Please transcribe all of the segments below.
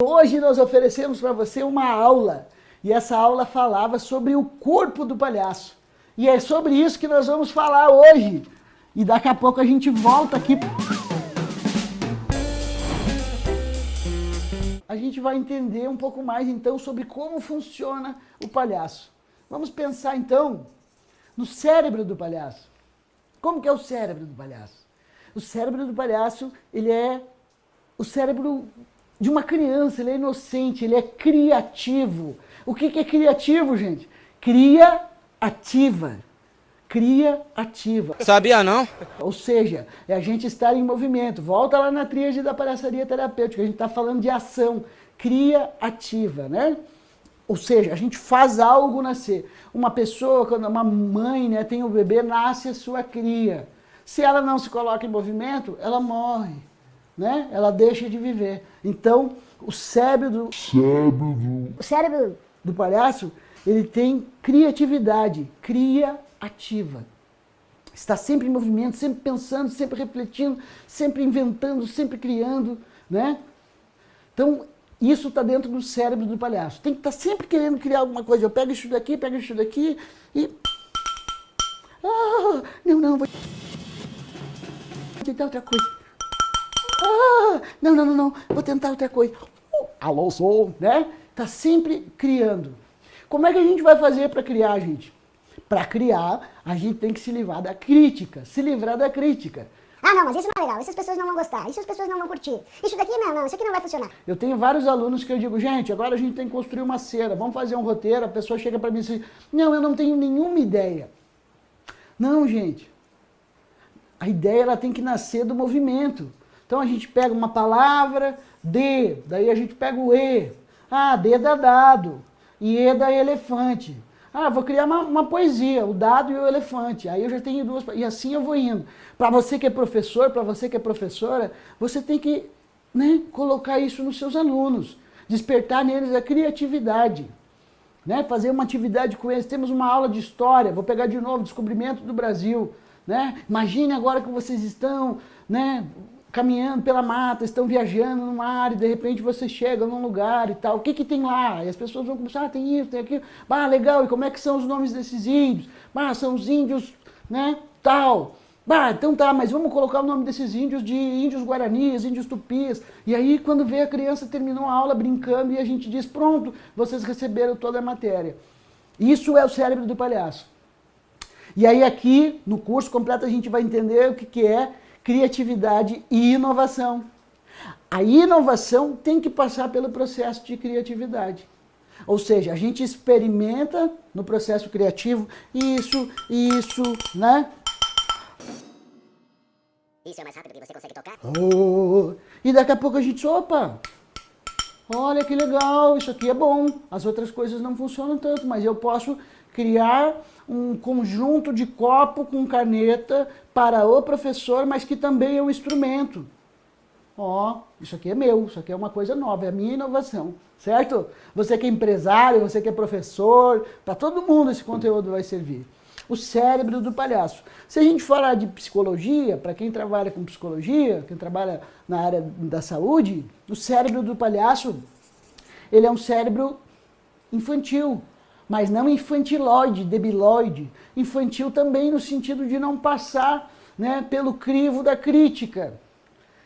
Hoje nós oferecemos para você uma aula, e essa aula falava sobre o corpo do palhaço. E é sobre isso que nós vamos falar hoje. E daqui a pouco a gente volta aqui. A gente vai entender um pouco mais então sobre como funciona o palhaço. Vamos pensar então no cérebro do palhaço. Como que é o cérebro do palhaço? O cérebro do palhaço, ele é o cérebro de uma criança, ele é inocente, ele é criativo. O que, que é criativo, gente? Cria ativa. Cria ativa. Sabia não? Ou seja, é a gente estar em movimento. Volta lá na tríade da palhaçaria terapêutica, a gente está falando de ação. Cria ativa, né? Ou seja, a gente faz algo nascer. Uma pessoa, quando uma mãe né, tem um bebê, nasce a sua cria. Se ela não se coloca em movimento, ela morre né? ela deixa de viver. Então, o cérebro do, cérebro do, o cérebro do palhaço, ele tem criatividade, cria ativa. Está sempre em movimento, sempre pensando, sempre refletindo, sempre inventando, sempre criando, né? Então, isso está dentro do cérebro do palhaço. Tem que estar tá sempre querendo criar alguma coisa. Eu pego isso daqui, pego isso daqui e... Ah, não, não, vou... Vou tentar outra coisa. Ah, não, não, não, não, vou tentar outra coisa. Uh, alô, sou, né? Tá sempre criando. Como é que a gente vai fazer para criar, gente? Para criar, a gente tem que se livrar da crítica, se livrar da crítica. Ah, não, mas isso não é legal, essas pessoas não vão gostar, isso as pessoas não vão curtir. Isso daqui não, não, isso aqui não vai funcionar. Eu tenho vários alunos que eu digo, gente, agora a gente tem que construir uma cena, vamos fazer um roteiro, a pessoa chega para mim e diz, não, eu não tenho nenhuma ideia. Não, gente, a ideia ela tem que nascer do movimento. Então a gente pega uma palavra, D, daí a gente pega o E. Ah, D dá dado, e E dá elefante. Ah, vou criar uma, uma, poesia, o dado e o elefante. Aí eu já tenho duas, e assim eu vou indo. Para você que é professor, para você que é professora, você tem que né, colocar isso nos seus alunos, despertar neles a criatividade. Né, fazer uma atividade com eles. Temos uma aula de história, vou pegar de novo, descobrimento do Brasil. Né? Imagine agora que vocês estão né, caminhando pela mata, estão viajando no mar e de repente você chega num lugar e tal, o que que tem lá? E as pessoas vão começar, ah, tem isso, tem aquilo, ah, legal, e como é que são os nomes desses índios? Ah, são os índios, né, tal. Ah, então tá, mas vamos colocar o nome desses índios de índios guaranis, índios tupis. E aí quando vê a criança terminou a aula brincando e a gente diz, pronto, vocês receberam toda a matéria. Isso é o cérebro do palhaço. E aí aqui, no curso completo, a gente vai entender o que, que é criatividade e inovação. A inovação tem que passar pelo processo de criatividade. Ou seja, a gente experimenta no processo criativo isso, isso, né? Isso é mais rápido que você consegue tocar? Oh, e daqui a pouco a gente, opa, olha que legal, isso aqui é bom. As outras coisas não funcionam tanto, mas eu posso criar um conjunto de copo com caneta para o professor, mas que também é um instrumento. Ó, oh, isso aqui é meu, isso aqui é uma coisa nova, é a minha inovação, certo? Você que é empresário, você que é professor, para todo mundo esse conteúdo vai servir. O cérebro do palhaço. Se a gente falar de psicologia, para quem trabalha com psicologia, quem trabalha na área da saúde, o cérebro do palhaço, ele é um cérebro infantil, mas não infantiloide, debilóide, infantil também no sentido de não passar né, pelo crivo da crítica.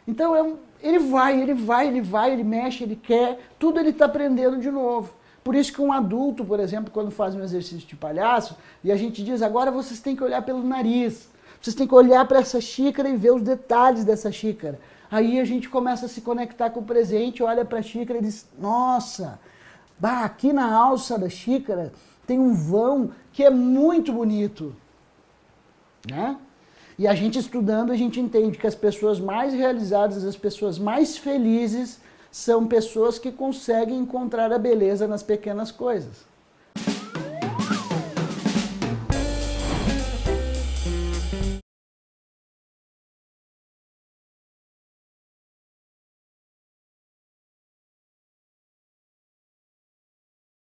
Então é um, ele vai, ele vai, ele vai, ele mexe, ele quer, tudo ele está aprendendo de novo. Por isso que um adulto, por exemplo, quando faz um exercício de palhaço, e a gente diz, agora vocês têm que olhar pelo nariz, vocês têm que olhar para essa xícara e ver os detalhes dessa xícara. Aí a gente começa a se conectar com o presente, olha para a xícara e diz, nossa, Bah, aqui na alça da xícara tem um vão que é muito bonito. Né? E a gente estudando, a gente entende que as pessoas mais realizadas, as pessoas mais felizes, são pessoas que conseguem encontrar a beleza nas pequenas coisas.